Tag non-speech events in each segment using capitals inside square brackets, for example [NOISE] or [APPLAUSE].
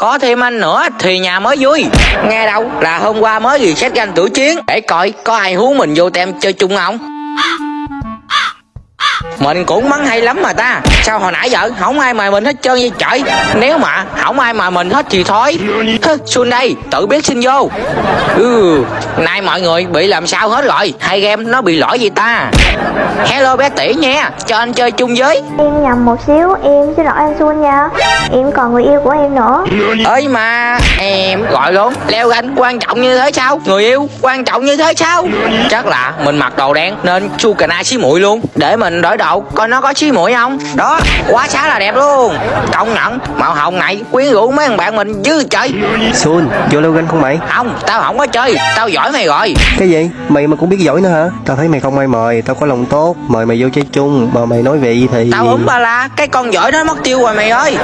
có thêm anh nữa thì nhà mới vui. Nghe đâu? Là hôm qua mới xét ganh tuổi chiến. Để coi có ai hú mình vô tem chơi chung không mình cũng mắng hay lắm mà ta. Sao hồi nãy giờ không ai mời mình hết trơn vậy trời? Nếu mà không ai mời mình hết thì thôi. Xuân đây tự biết xin vô. Ừ nay mọi người bị làm sao hết rồi? Hai game nó bị lỗi gì ta? Hello bé tỷ nha cho anh chơi chung với. Em nhầm một xíu, em xin lỗi anh Xuân nha. Em còn người yêu của em nữa. Ơi mà em gọi luôn. Leo ganh quan trọng như thế sao? Người yêu quan trọng như thế sao? Chắc là mình mặc đồ đen nên chu cà na xí muội luôn. Để mình đổi đồ coi nó có xí muội không đó quá xá là đẹp luôn công nhận màu hồng này quyến rũ mấy thằng bạn mình dữ trời Xuân, vô leo ganh không mày? không tao không có chơi tao giỏi mày rồi Cái gì? Mày mà cũng biết giỏi nữa hả? Tao thấy mày không ai mời, tao có lòng tốt, mời mày vô chơi chung, mà mày nói vậy thì... tao úng ba la cái con giỏi đó mất tiêu rồi mày ơi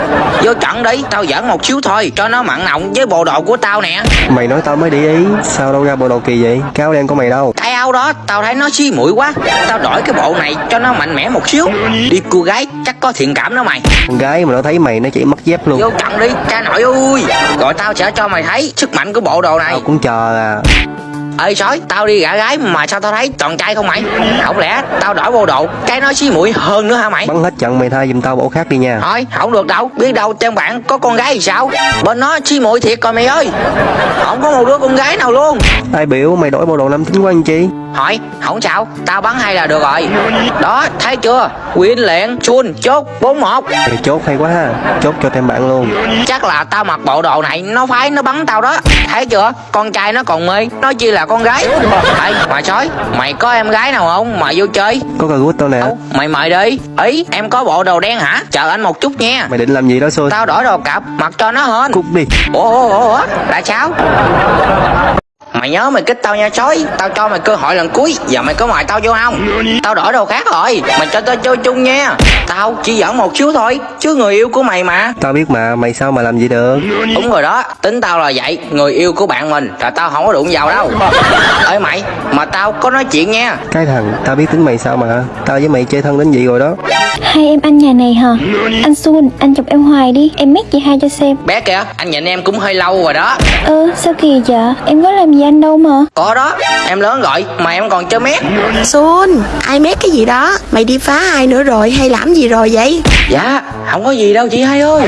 vô trận đi tao giỡn một xíu thôi cho nó mặn nồng với bộ đồ của tao nè Mày nói tao mới để ý, sao đâu ra bộ đồ kỳ vậy? Cái áo đen của mày đâu? cái áo đó tao thấy nó xí mũi quá tao đổi cái bộ này cho nó mạnh mẽ một xíu. Đi cô gái chắc có thiện cảm đó mày. Con gái mà nó thấy mày nó chỉ mất dép luôn. vô trận đi cha nội ơi. Rồi tao sẽ cho mày thấy sức mạnh của bộ đồ này. Tao cũng chờ à. ơi sói tao đi gã gái mà sao tao thấy toàn trai không mày? Không lẽ tao đổi bộ đồ cái nó xí mũi hơn nữa hả mày? Bắn hết trận mày thay giùm tao bộ khác đi nha. thôi không được đâu. Biết đâu trên bạn có con gái thì sao? Bên nó xí mũi thiệt rồi mày ơi. Không có một đứa con gái nào luôn. Ai biểu mày đổi bộ đồ nam tính quá anh chi? Hỏi không sao tao bắn hay là được rồi? Đó thấy chưa? Quyến lẹn chun chốt bốn một. Mày chốt hay quá ha. Chốt cho thêm bạn luôn. chắc là tao mặc bộ đồ này nó phái nó bắn tao đó. Thấy chưa? Con trai nó còn mê nó chi là con gái. Ê mà sói mày có em gái nào không? Mà vô chơi. Có cà gút tao nè. đâu? Mày mời đi. Ý em có bộ đồ đen hả? Chờ anh một chút nha. Mày định làm gì đó Xuân? tao đổi đồ cặp mặc cho nó hên. Cút đi. ủa ủa ủa ủa là sao mày nhớ mày kích tao nha sói tao cho mày cơ hội lần cuối. Giờ mày có mời tao vô không? Tao đổi đồ khác rồi. Mày cho tao chơi chung nha. Tao chỉ giỡn một xíu thôi chứ người yêu của mày mà. Tao biết mà, mày sao mà làm gì được? đúng rồi đó. Tính tao là vậy. Người yêu của bạn mình là tao không có đụng vào đâu. Ơi mày mà tao có nói chuyện nha. Cái thằng, tao biết tính mày sao mà. Tao với mày chơi thân đến vậy rồi đó. Hai em ăn nhà này hả? Anh Xuân, anh chụp em hoài đi. Em mét chị hai cho xem. Bé kìa anh nhìn em cũng hơi lâu rồi đó. Ơ, sao kỳ vậy? Em có làm gì anh đâu mà có đó em lớn rồi mà em còn chơi mét Xuân, ai mét cái gì đó? Mày đi phá ai nữa rồi hay làm gì rồi vậy? dạ không có gì đâu chị hai ơi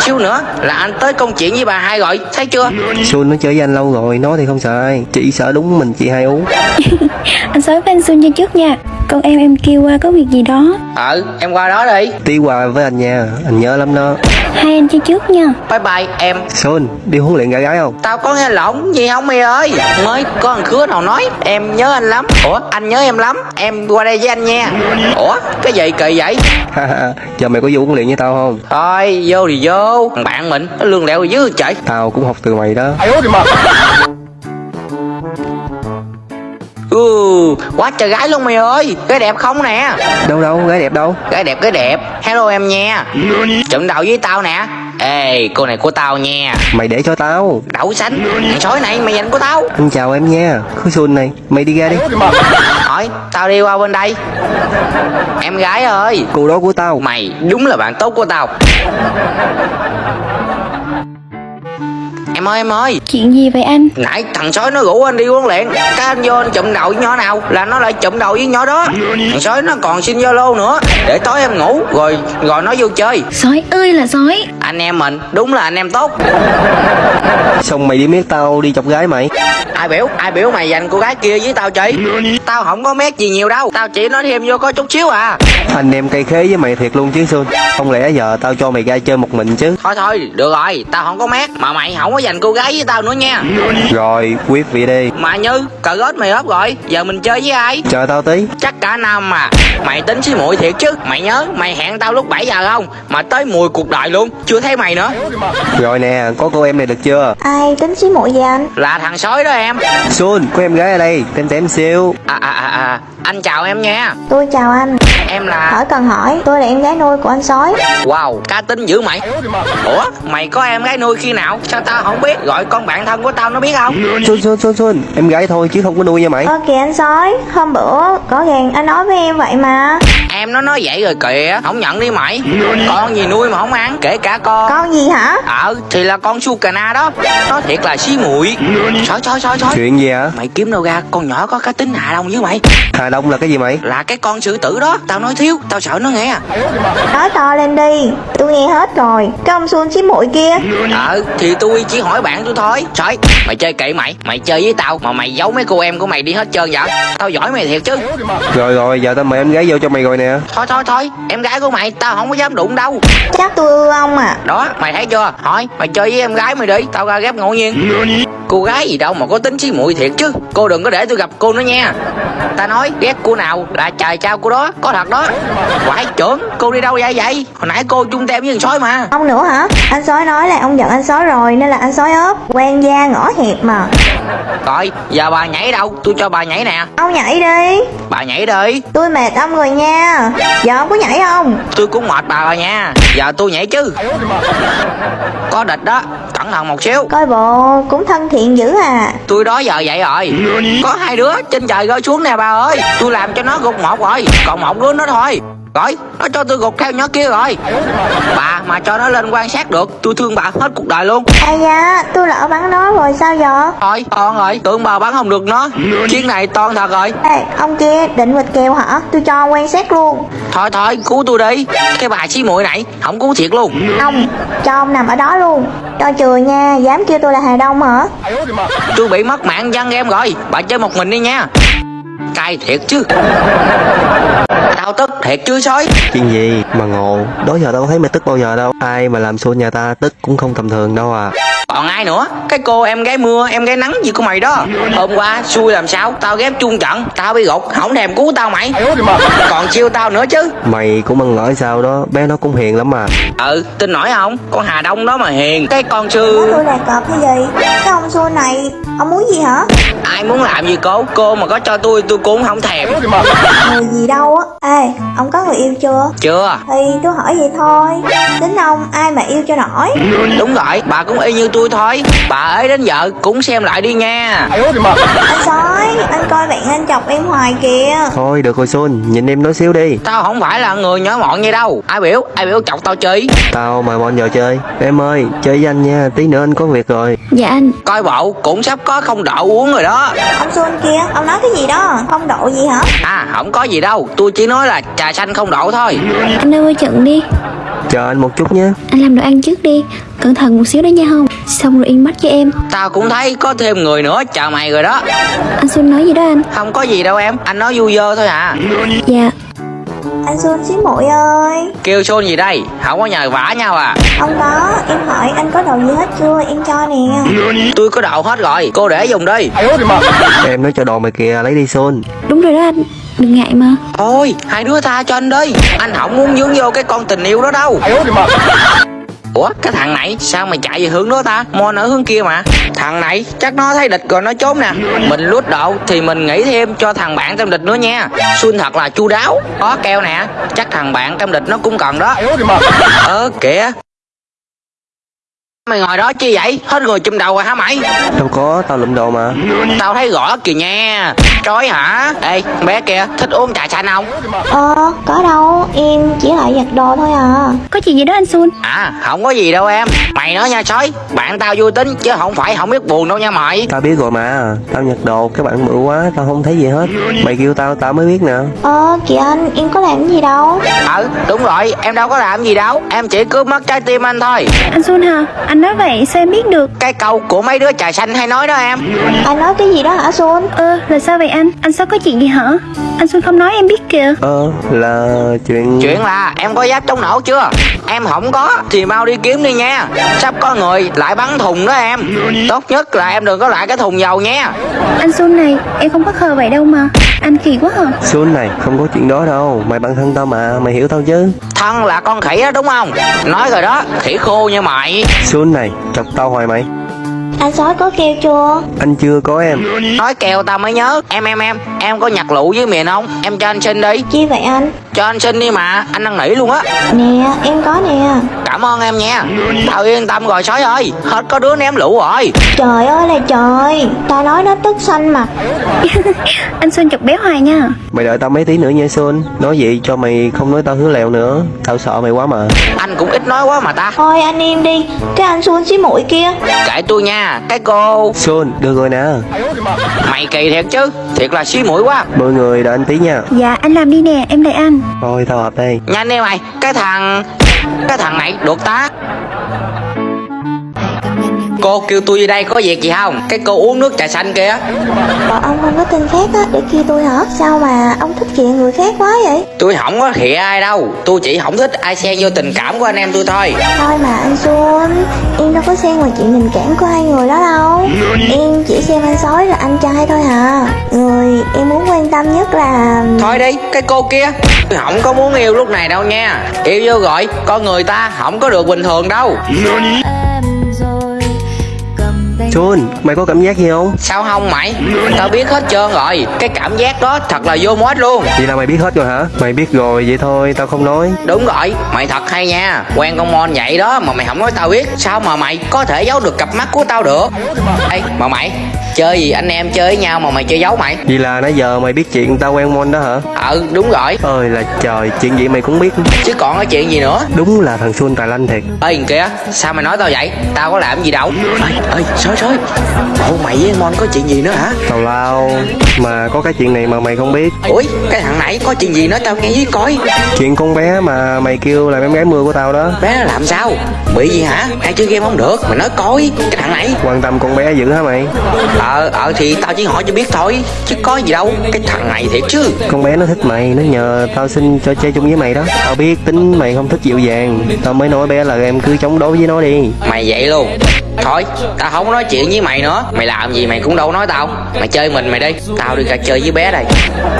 xíu nữa là anh tới công chuyện với bà hai rồi thấy chưa Xuân nó chơi với anh lâu rồi, nó thì không sợ ai. Chỉ sợ đúng mình chị hai uống. [LAUGHS] Anh sói với anh Xuân cho trước nha Con em em kêu qua có việc gì đó ừ em qua đó đi Tí qua với anh nha, anh nhớ lắm đó. Hai anh chơi trước nha bye bye em Xuân, đi huấn luyện gái gái không? tao có nghe lộn gì không mày ơi. Mới có thằng khứa nào nói em nhớ anh lắm. Ủa? Anh nhớ em lắm em qua đây với anh nha. Ủa? Cái gì kỳ vậy? [LAUGHS] Giờ mày có vô huấn luyện với tao không? thôi vô thì vô. Thằng bạn mình nó lương lẹo dữ trời. Tao cũng học từ mày đó. [LAUGHS] ừ. Quá trời gái luôn mày ơi. Cái đẹp không nè. Đâu đâu, gái đẹp đâu? gái đẹp cái đẹp. Hello em nha. Trận đầu với tao nè. Ê cô này của tao nha. Mày để cho tao. đậu xanh thằng sói này mày dành của tao. Anh chào em nha. Khứ Xuân này, mày đi ra đi. hỏi tao đi qua bên đây. Em gái ơi. Cô đó của tao. mày đúng là bạn tốt của tao em ơi em ơi. Chuyện gì vậy anh? nãy thằng sói nó rủ anh đi huấn luyện. Cái anh vô anh chụm đầu với nhỏ nào là nó lại chụm đầu với nhỏ đó. Thằng sói nó còn xin zalo nữa. Để tối em ngủ rồi rồi nó vô chơi. Sói ơi là sói. Anh em mình đúng là anh em tốt. Xong mày đi miết tao đi chọc gái mày. ai biểu ai biểu mày dành cô gái kia với tao chị? Tao không có mét gì nhiều đâu. Tao chỉ nói thêm vô có chút xíu à. Anh em cây khế với mày thiệt luôn chứ Xuân. Không lẽ giờ tao cho mày ra chơi một mình chứ? thôi thôi được rồi. Tao không có mét mà mày không có dành cô gái với tao nữa nha Rồi, quyết vị đi. mà như cờ gớt mày ốp rồi giờ mình chơi với ai Chờ tao tí. chắc cả năm mà mày tính xí muội thiệt chứ mày nhớ mày hẹn tao lúc 7 giờ không mà tới mùi cuộc đời luôn chưa thấy mày nữa Rồi nè, có cô em này được chưa? Ai tính xí muội vậy anh? là thằng sói đó em Xuân, có em gái ở đây, tem tem siêu. à à à à anh chào em nha Tôi chào anh em là Hỏi cần hỏi, tôi là em gái nuôi của anh sói. Wow cá tính dữ mày. Ủa mày có em gái nuôi khi nào? Sao tao không biết? Gọi con bạn thân của tao nó biết không? Xuân Xuân Xuân Xuân. Em gái thôi chứ không có nuôi nha mày. Ơ kìa anh sói, hôm bữa rõ ràng anh nói với em vậy mà. Em nó nói vậy rồi kìa. Không nhận đi mày. Con gì nuôi mà không ăn? Kể cả con. Con gì hả? Ờ thì là con su cà na đó. Nó thiệt là xí muội. Trời trời trời trời. Chuyện gì hả? Mày kiếm đâu ra? Con nhỏ có cá tính hạ đông với mày. Hà Đông là cái gì mày? Là cái con sư tử đó. Tao nói thiếu Tao sợ nó nghe Nói to lên đi Tôi nghe hết rồi Cái ông xuân xí muội kia. Ờ thì tôi chỉ hỏi bạn tôi thôi. Trời mày chơi kệ mày Mày chơi với tao Mà mày giấu mấy cô em của mày đi hết trơn vậy? Tao giỏi mày thiệt chứ. Rồi rồi giờ tao mời em gái vô cho mày rồi nè. Thôi thôi thôi Em gái của mày Tao không có dám đụng đâu. Chắc tôi ưa ông à. Đó mày thấy chưa? Thôi mày chơi với em gái mày đi Tao ra ghép ngẫu nhiên. Cô gái gì đâu mà có tính xí muội thiệt chứ. Cô đừng có để tôi gặp cô nữa nha. Ta nói ghét cô nào là trời trao cô đó Có thật đó Quái trưởng, Cô đi đâu vậy vậy Hồi nãy cô chung tem với thằng sói mà không nữa hả? Anh sói nói là ông giận anh sói rồi Nên là anh sói ốp Quen da ngõ hẹp mà. Rồi giờ bà nhảy đâu? Tôi cho bà nhảy nè. Ông nhảy đi. Bà nhảy đi. Tôi mệt ông rồi nha. Giờ ông có nhảy không? Tôi cũng mệt bà rồi nha. Giờ tôi nhảy chứ. Có địch đó Cẩn thận một xíu. Coi bộ cũng thân thiện dữ à. Tôi đó giờ vậy rồi. Có hai đứa trên trời rơi xuống nè bà ơi. Tôi làm cho nó gục một rồi. Còn một đứa nữa thôi Rồi nó cho tôi gục theo nhỏ kia rồi. Bà mà cho nó lên quan sát được Tôi thương bà hết cuộc đời luôn. Ây da tôi lỡ bắn nó rồi sao giờ Thôi con rồi Tưởng bà bắn không được nó. Chuyến này toan thật rồi. Ê ông kia định vịt kèo hả? Tôi cho quan sát luôn. Thôi thôi cứu tôi đi. Cái bà xí muội này Không cứu thiệt luôn. Ông cho ông nằm ở đó luôn. Cho chừa nha Dám kêu tôi là Hà Đông hả? Tôi bị mất mạng dân em rồi. Bà chơi một mình đi nha. Cay thiệt chứ Tao tức thiệt chứ sói. Chuyện gì mà ngộ? Đó giờ tao có thấy mày tức bao giờ đâu. Ai mà làm Xuân nhà ta tức cũng không tầm thường đâu à. Còn ai nữa? Cái cô em gái mưa em gái nắng gì của mày đó. Hôm qua xui làm sao? Tao ghép chung trận Tao bị gục Không thèm cứu tao mày. Còn chiêu tao nữa chứ. Mày cũng ăn ngỡ sao đó Bé nó cũng hiền lắm mà. Ừ tin nổi không? Con Hà Đông đó mà hiền. Cái con sư tôi là cọp hay gì? Cái ông xua này Ông muốn gì hả? Ai muốn làm gì cô? Cô mà có cho tôi tôi cũng không thèm. Người gì đâu á Ê ông có người yêu chưa? Chưa. Thì tôi hỏi vậy thôi. Tính ông ai mà yêu cho nổi? Đúng rồi Bà cũng y như tôi thôi. Bà ấy đến giờ cũng xem lại đi nha. Anh sói Anh coi bạn anh chọc em hoài kìa. Thôi được rồi Xuân Nhìn em nói xíu đi. Tao không phải là người nhỏ mọn như đâu. Ai biểu Ai biểu chọc tao chi Tao mời bọn giờ chơi. Em ơi chơi với anh nha. Tí nữa anh có việc rồi. Dạ anh. Coi bộ cũng sắp có không độ uống rồi đó. Ông Xuân kia Ông nói cái gì đó? Không độ gì hả? À không có gì đâu. Tôi chỉ nói là trà xanh không độ thôi. Anh ơi trận đi. Chờ anh một chút nhé. Anh làm đồ ăn trước đi. Cẩn thận một xíu đó nha không Xong rồi yên mắt cho em. Tao cũng thấy có thêm người nữa chờ mày rồi đó. Anh Xuân nói gì đó anh? Không có gì đâu em Anh nói vui vơ thôi à Dạ Anh Xuân xí muội ơi. Kêu xôn gì đây? Không có nhờ vả nhau à. Ông có Em hỏi anh có đồ gì hết chưa? Em cho nè. Tôi có đậu hết rồi Cô để dùng đi. Em nói cho đồ mày kìa lấy đi Xuân Đúng rồi đó anh Đừng ngại mà. Thôi hai đứa tha cho anh đi. Anh không muốn dướng vô cái con tình yêu đó đâu Ủa cái thằng này sao mày chạy về hướng đó ta? Mon ở hướng kia mà. Thằng này chắc nó thấy địch rồi nó trốn nè. Mình lút độ thì mình nghĩ thêm cho thằng bạn trong địch nữa nha. Xuân thật là chu đáo. Có keo nè Chắc thằng bạn trong địch nó cũng cần đó. Ờ kìa Mày ngồi đó chi vậy? Hết người chùm đầu rồi hả mày? Đâu có tao lụm đồ mà. Tao thấy rõ kìa nha. Trói hả? Ê bé kia thích uống trà xanh không? Ờ có đâu. Em chỉ lại giặt đồ thôi à. Có chuyện gì đó anh Xuân À không có gì đâu em. Mày nói nha sói Bạn tao vui tính chứ không phải không biết buồn đâu nha mày. Tao biết rồi mà. Tao nhặt đồ các bạn bự quá Tao không thấy gì hết. Mày kêu tao tao mới biết nè. Ờ kìa anh Em có làm gì đâu. Ừ đúng rồi. Em đâu có làm gì đâu. Em chỉ cướp mất trái tim anh thôi. Anh Xuân hả? Anh nói vậy sao em biết được? Cái câu của mấy đứa trà xanh hay nói đó em. Anh nói cái gì đó hả Xuân Ơ là sao vậy anh? Anh sao có chuyện gì hả? Anh Xuân không nói em biết kìa. Ờ là chuyện Chuyện là em có giáp chống nổ chưa Em không có thì mau đi kiếm đi nha. Sắp có người lại bắn thùng đó em. Tốt nhất là em đừng có lại cái thùng dầu nha. Anh Xuân này em không có khờ vậy đâu mà. Anh kỳ quá hả? Xuân này không có chuyện đó đâu. Mày bạn thân tao mà Mày hiểu tao chứ? Thân là con khỉ đó đúng không? Nói rồi đó khỉ khô như mày. Xuân này chọc tao hoài mày Anh sói có kêu chưa? Anh chưa có em. Nói kèo tao mới nhớ. Em em em. Em có nhặt lụ với miền không? Em cho anh xin đi. Chi vậy anh? Cho anh xin đi mà. Anh năn nỉ luôn á. Nè, em có nè Cảm ơn em nha. Tao yên tâm rồi sói ơi. Hết có đứa ném lũ rồi. Trời ơi là trời. Ta nói nó tức xanh mặt [LAUGHS] Anh Xuân chọc bé Hoài nha. Mày đợi tao mấy tí nữa nha Xuân Nói vậy cho mày không nói tao hứa lèo nữa. Tao sợ mày quá mà. Anh cũng ít nói quá mà ta. Thôi anh im đi. Cái anh xuân xí mũi kia. Kệ tôi nha. Cái cô. Xuân được rồi nè. Mày kỳ thiệt chứ. Thiệt là xí mũi quá. Mọi người đợi anh tí nha. Dạ anh làm đi nè. Em đợi anh Thôi tao hợp đây. Nhanh đi mày. Cái thằng cái thằng này được tác. Cô kêu tôi đi đây có việc gì không? Cái cô uống nước trà xanh kia. Bọn ông không có tên khác á Để kia tôi hả? Sao mà ông thích khịa người khác quá vậy? Tôi không có khịa ai đâu. Tôi chỉ không thích ai xen vô tình cảm của anh em tôi thôi. Thôi mà anh Xuân Em đâu có xen vào chuyện tình cảm của hai người đó đâu. Em chỉ xem anh sói là anh trai thôi hả? Người em muốn quan tâm nhất là Thôi đi cái cô kia. Tôi không có muốn yêu lúc này đâu nha. Yêu vô gọi Con người ta không có được bình thường đâu Xuân mày có cảm giác gì không? Sao không mày? Tao biết hết trơn rồi. Cái cảm giác đó thật là vô mốt luôn. Vậy là mày biết hết rồi hả? Mày biết rồi vậy thôi tao không nói. Đúng rồi Mày thật hay nha. Quen con mon vậy đó Mà mày không nói tao biết. Sao mà mày có thể giấu được cặp mắt của tao được? Ê mà mày Chơi gì anh em chơi với nhau mà mày chơi giấu mày? Vậy là nãy giờ mày biết chuyện tao quen Mon đó hả? Ừ đúng rồi. Ơi là trời chuyện gì mày cũng biết. Chứ còn cái chuyện gì nữa? Đúng là thằng Xuân tài lanh thiệt. Ê kia Sao mày nói tao vậy? Tao có làm gì đâu. Ê ê sói sói Bộ mày với Mon có chuyện gì nữa hả? Tào lao Mà có cái chuyện này mà mày không biết. Ủi cái thằng nãy có chuyện gì nói tao nghe với coi. Chuyện con bé mà mày kêu là em gái mưa của tao đó. Bé nó làm sao? Bị gì hả? Hay chơi game không được Mày nói coi Cái thằng này. Quan tâm con bé dữ hả mày? Ờ ờ thì tao chỉ hỏi cho biết thôi Chứ có gì đâu Cái thằng này thiệt chứ. Con bé nó thích mày Nó nhờ tao xin cho chơi chung với mày đó. Tao biết tính mày không thích dịu dàng. Tao mới nói bé là em cứ chống đối với nó đi. Mày vậy luôn Thôi tao không có nói chuyện với mày nữa. Mày làm gì mày cũng đâu nói tao. Mày chơi mình mày đi. Tao đi ra chơi với bé đây.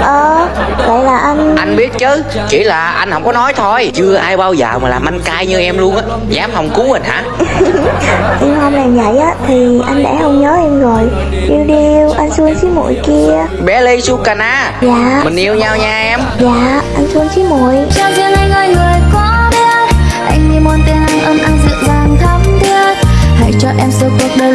Ờ Vậy là anh Anh biết chứ. Chỉ là anh không có nói thôi. Chưa ai bao giờ mà làm anh cay như em luôn á. Dám không cứu anh hả? Em không làm vậy á Thì anh đã không nhớ em rồi. Điêu điêu Anh xuân xí mũi kia. Bé Ly Sukana. Dạ. Mình yêu nhau nha em. Dạ Anh xuân xí riêng anh ơi người cho em suốt cuộc đời.